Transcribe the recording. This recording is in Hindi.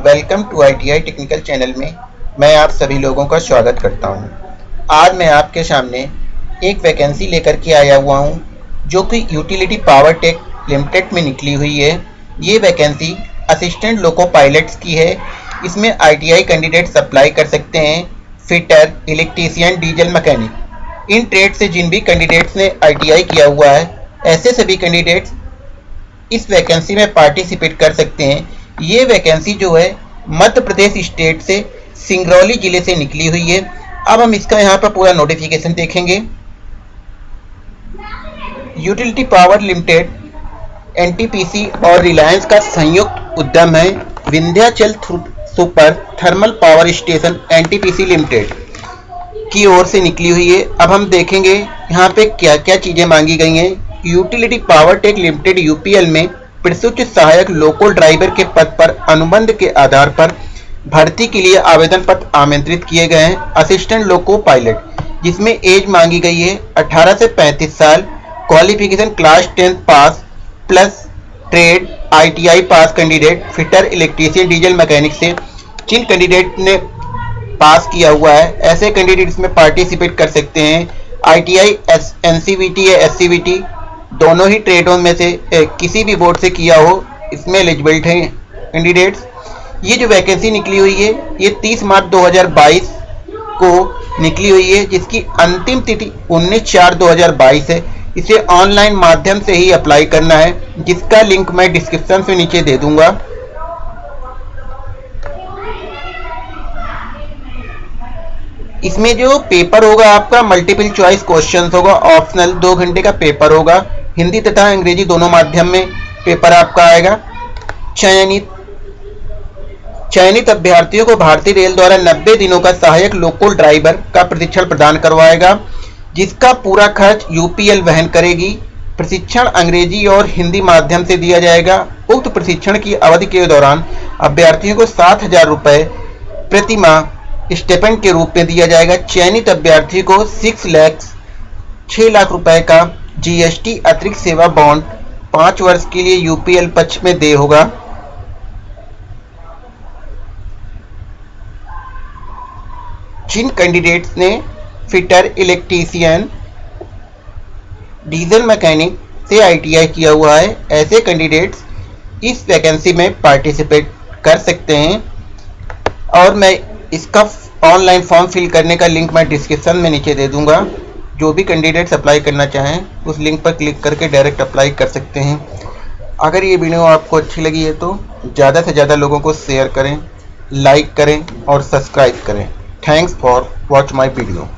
Welcome to ITI technical channel में मैं आप सभी लोगों का स्वागत करता हूँ। आज मैं आपके सामने एक वैकेंसी लेकर के आया हुआ हूँ, जो कि यूटिलिटी पावर टेक लिमिटेड में निकली हुई है। ये वैकेंसी असिस्टेंट लोको पायलट्स की है। इसमें आईटीआई कैंडिडेट अप्लाई कर सकते हैं फिटर इलेक्ट्रीशियन डीजल मकैनिक। इन ट्रेड से जिन भी कैंडिडेट्स ने आईटीआई किया हुआ है ऐसे सभी कैंडिडेट्स इस वैकेंसी में पार्टिसिपेट कर सकते हैं। ये वैकेंसी जो है, मध्य प्रदेश स्टेट से, सिंगरौली ज़िले से निकली हुई है। अब हम इसका यहाँ पर पूरा नोटिफिकेशन देखेंगे। यूटिलिटी पावर लिमिटेड एनटीपीसी और रिलायंस का संयुक्त उद्यम है, Vindhyachal super thermal power station NTPC limited की ओर से निकली हुई है। अब हम देखेंगे यहाँ पे क्या क्या चीज़ें मांगी गई हैं। Utility power tech limited UPL में प्रसूच सहायक लोकल ड्राइवर के पद पर अनुबंध के आधार पर भर्ती के लिए आवेदन पत्र आमंत्रित किए गए हैं। असिस्टेंट लोको पायलट जिसमें एज मांगी गई है 18 से 35 साल qualification class tenth pass plus trade ITI pass candidate fitter electrician diesel mechanic से। जिन कैंडिडेट ने पास किया हुआ है, ऐसे कैंडिडेट इसमें पार्टिसिपेट कर सकते हैं। I T I S NCVT या एससीवीटी दोनों ही ट्रेडों में से किसी भी बोर्ड से किया हो, इसमें एलिजिबिलिट हैं कैंडिडेट्स ये जो वैकेंसी निकली हुई है, ये 30 मार्च 2022 को निकली हुई है, जिसकी अंतिम तिथि 19 चार 2022 है। इसे ऑनलाइन माध्यम से ही अप्लाई करना है, जिसका लिंक मैं डिस्क्रिप्शन से नीचे दे दूँगा। इसमें जो पेपर होगा, आपका मल्टीपल चॉइस क्वेश्चंस होगा ऑप्शनल दो घंटे का पेपर होगा। हिंदी तथा अंग्रेज़ी दोनों माध्यम में पेपर आपका आएगा। चयनित चयनित अभ्यर्थियों को भारतीय रेल द्वारा 90 दिनों का सहायक लोकल ड्राइवर का प्रशिक्षण प्रदान करवाएगा, जिसका पूरा खर्च यूपीएल वहन करेगी। प्रशिक्षण अंग्रेज़ी और हिंदी माध्यम से दिया जाएगा। उक्त प्रशिक्षण की अवधि के दौरान अभ्यर्थियों को सात हज़ार रुपये प्रति माह स्टेपेंड के रूप में दिया जाएगा। चयनित अभ्यर्थी को सिक्स लैक्स छः लाख रुपए का जीएसटी अतिरिक्त सेवा बॉन्ड पाँच वर्ष के लिए यूपीएल पक्ष में दे होगा। जिन कैंडिडेट्स ने फिटर इलेक्ट्रीशियन डीजल मैकेनिक से आईटीआई किया हुआ है, ऐसे कैंडिडेट्स इस वैकेंसी में पार्टिसिपेट कर सकते हैं। और मैं इसका ऑनलाइन फॉर्म फिल करने का लिंक मैं डिस्क्रिप्शन में नीचे दे दूँगा। जो भी कैंडिडेट्स अप्लाई करना चाहें, उस लिंक पर क्लिक करके डायरेक्ट अप्लाई कर सकते हैं। अगर ये वीडियो आपको अच्छी लगी है तो ज़्यादा से ज़्यादा लोगों को शेयर करें लाइक करें और सब्सक्राइब करें। Thanks for watch my video